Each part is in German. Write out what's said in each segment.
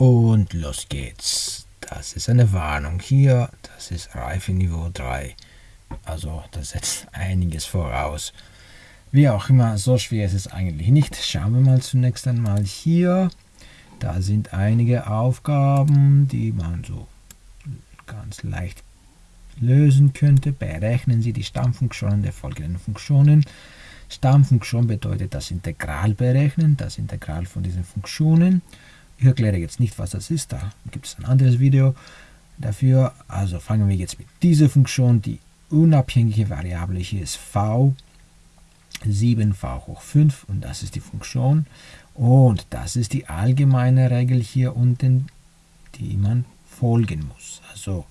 Und los geht's. Das ist eine Warnung hier. Das ist Reifeniveau 3. Also das setzt einiges voraus. Wie auch immer, so schwer ist es eigentlich nicht. Schauen wir mal zunächst einmal hier. Da sind einige Aufgaben, die man so ganz leicht lösen könnte. Berechnen Sie die Stammfunktionen der folgenden Funktionen. Stammfunktion bedeutet das Integral berechnen, das Integral von diesen Funktionen. Ich erkläre jetzt nicht, was das ist, da gibt es ein anderes Video dafür. Also fangen wir jetzt mit dieser Funktion. Die unabhängige Variable hier ist v, 7v hoch 5 und das ist die Funktion. Und das ist die allgemeine Regel hier unten, die man folgen muss. Also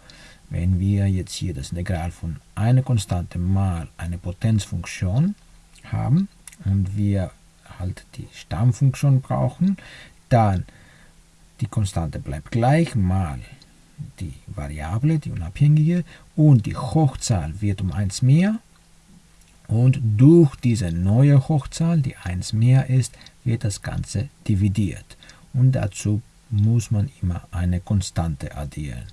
wenn wir jetzt hier das Integral von einer Konstante mal eine Potenzfunktion haben und wir halt die Stammfunktion brauchen, dann die Konstante bleibt gleich mal die Variable, die unabhängige, und die Hochzahl wird um 1 mehr. Und durch diese neue Hochzahl, die 1 mehr ist, wird das Ganze dividiert. Und dazu muss man immer eine Konstante addieren.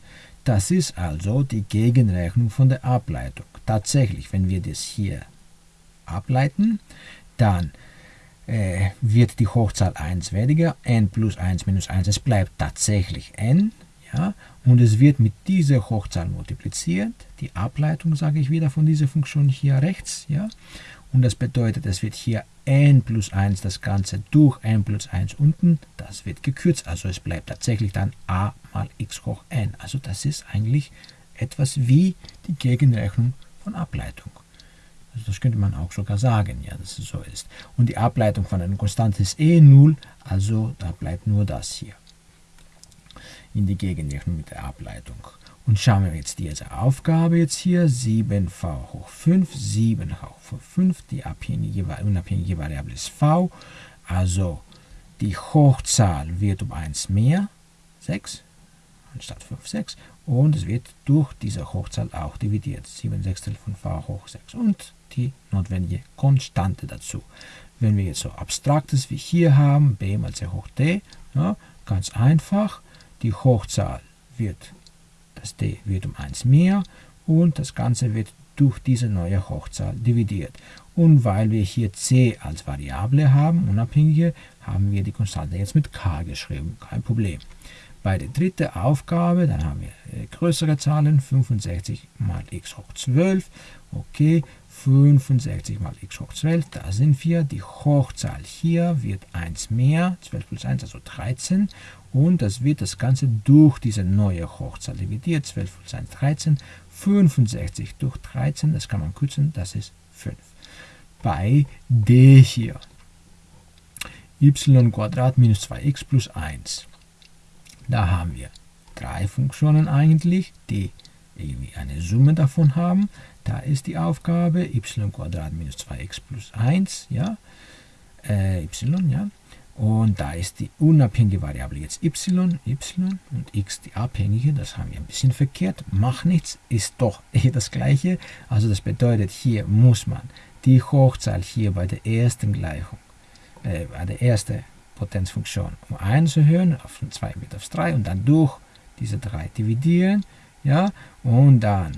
Das ist also die Gegenrechnung von der Ableitung. Tatsächlich, wenn wir das hier ableiten, dann äh, wird die Hochzahl 1 weniger, n plus 1 minus 1, es bleibt tatsächlich n, ja, und es wird mit dieser Hochzahl multipliziert, die Ableitung, sage ich wieder, von dieser Funktion hier rechts, ja, und das bedeutet, es wird hier n plus 1 das Ganze durch n plus 1 unten, das wird gekürzt, also es bleibt tatsächlich dann a mal x hoch n, also das ist eigentlich etwas wie die Gegenrechnung von Ableitung. Das könnte man auch sogar sagen, ja, dass es so ist. Und die Ableitung von einer Konstante ist eh 0, also da bleibt nur das hier. In die Gegenrechnung mit der Ableitung. Und schauen wir jetzt diese Aufgabe jetzt hier, 7v hoch 5, 7 hoch 5, die abhängige, unabhängige Variable ist v, also die Hochzahl wird um 1 mehr, 6, anstatt 5, 6, und es wird durch diese Hochzahl auch dividiert, 7 Sechstel von v hoch 6. Und die notwendige Konstante dazu. Wenn wir jetzt so abstraktes wie hier haben, b mal c hoch d, ja, ganz einfach, die Hochzahl wird, das d wird um 1 mehr und das Ganze wird durch diese neue Hochzahl dividiert. Und weil wir hier c als Variable haben, unabhängige, haben wir die Konstante jetzt mit k geschrieben, kein Problem. Bei der dritten Aufgabe, dann haben wir äh, größere Zahlen, 65 mal x hoch 12, okay, 65 mal x hoch 12, da sind wir. Die Hochzahl hier wird 1 mehr, 12 plus 1, also 13. Und das wird das Ganze durch diese neue Hochzahl dividiert, 12 plus 1, 13. 65 durch 13, das kann man kürzen, das ist 5. Bei d hier, y Quadrat minus 2x plus 1. Da haben wir drei Funktionen eigentlich, die irgendwie eine Summe davon haben. Da ist die Aufgabe y minus 2x plus 1, ja, äh, y, ja. Und da ist die unabhängige Variable jetzt y, y und x die abhängige. Das haben wir ein bisschen verkehrt. Macht nichts, ist doch eh das gleiche. Also das bedeutet, hier muss man die Hochzahl hier bei der ersten Gleichung, äh, bei der ersten Potenzfunktion um 1 erhöhen, auf 2 wird aufs 3 und dann durch diese 3 dividieren, ja, und dann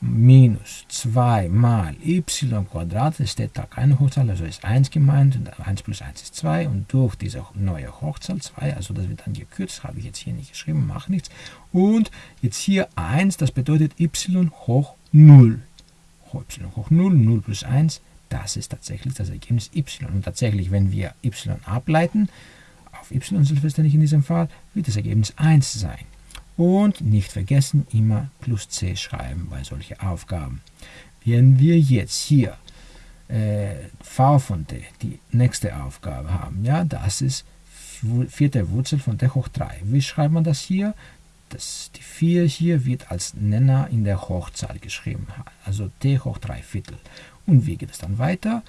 minus 2 mal y Quadrat, es steht da keine Hochzahl, also ist 1 gemeint, und 1 plus 1 ist 2, und durch diese neue Hochzahl 2, also das wird dann gekürzt, habe ich jetzt hier nicht geschrieben, macht nichts, und jetzt hier 1, das bedeutet y hoch 0, y hoch 0, 0 plus 1, das ist tatsächlich das Ergebnis y. Und tatsächlich, wenn wir y ableiten, auf y selbstverständlich in diesem Fall, wird das Ergebnis 1 sein. Und nicht vergessen, immer plus c schreiben bei solchen Aufgaben. Wenn wir jetzt hier äh, v von d, die nächste Aufgabe haben, ja, das ist vierte Wurzel von d hoch 3. Wie schreibt man das hier? Das, die 4 hier wird als Nenner in der Hochzahl geschrieben, also d hoch 3 Viertel. Und wie geht es dann weiter?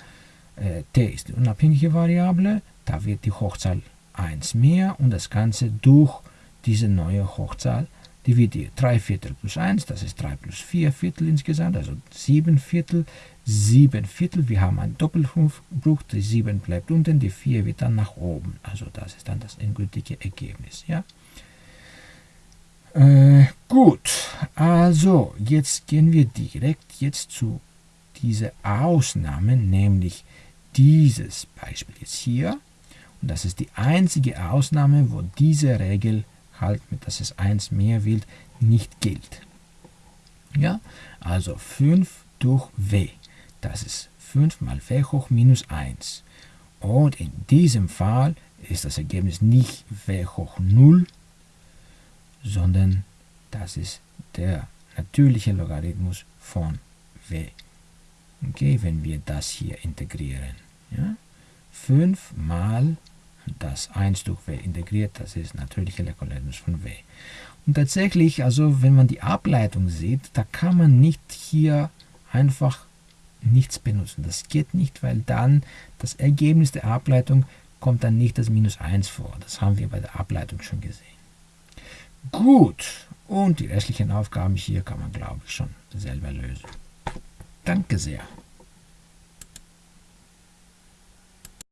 T ist die unabhängige Variable, da wird die Hochzahl 1 mehr und das Ganze durch diese neue Hochzahl dividiert. 3 Viertel plus 1, das ist 3 plus 4 Viertel insgesamt, also 7 Viertel. 7 Viertel. Wir haben einen Doppelbruch, die 7 bleibt unten, die 4 wird dann nach oben. Also das ist dann das endgültige Ergebnis. Ja? Äh, gut, also jetzt gehen wir direkt jetzt zu dieser Ausnahme, nämlich dieses Beispiel jetzt hier. Und das ist die einzige Ausnahme, wo diese Regel halt, mit dass es 1 mehr will, nicht gilt. Ja, also 5 durch w. Das ist 5 mal w hoch minus 1. Und in diesem Fall ist das Ergebnis nicht w hoch 0, sondern das ist der natürliche Logarithmus von w. Okay, wenn wir das hier integrieren. Ja? 5 mal das 1 durch w integriert, das ist natürliche Logarithmus von w. Und tatsächlich, also wenn man die Ableitung sieht, da kann man nicht hier einfach nichts benutzen. Das geht nicht, weil dann das Ergebnis der Ableitung kommt dann nicht das Minus 1 vor. Das haben wir bei der Ableitung schon gesehen. Gut, und die restlichen Aufgaben hier kann man, glaube ich, schon selber lösen. Danke sehr.